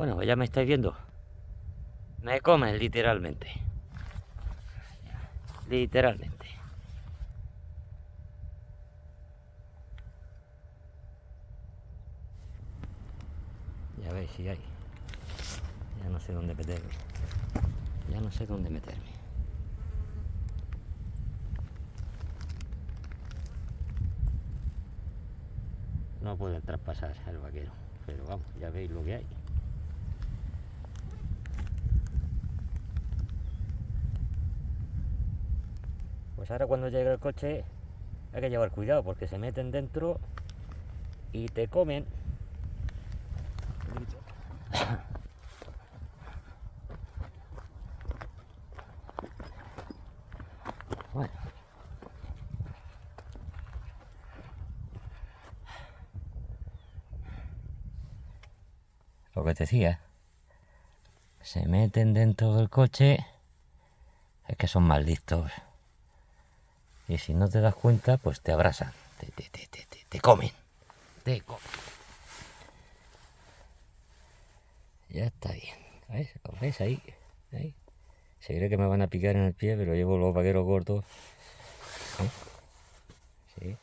Bueno, ya me estáis viendo. Me comen literalmente. Literalmente. Ya veis si hay. Ya no sé dónde meterme. Ya no sé dónde meterme. No pueden traspasar el vaquero. Pero vamos, ya veis lo que hay. Pues ahora cuando llegue el coche hay que llevar cuidado porque se meten dentro y te comen. Bueno. Lo que te decía, se meten dentro del coche, es que son malditos. Y si no te das cuenta, pues te abrazan, te, te, te, te, comen, te comen. Ya está bien, ¿ves? ¿Lo ves ahí? ahí? Se cree que me van a picar en el pie, pero llevo los vaqueros cortos. ¿eh? Sí.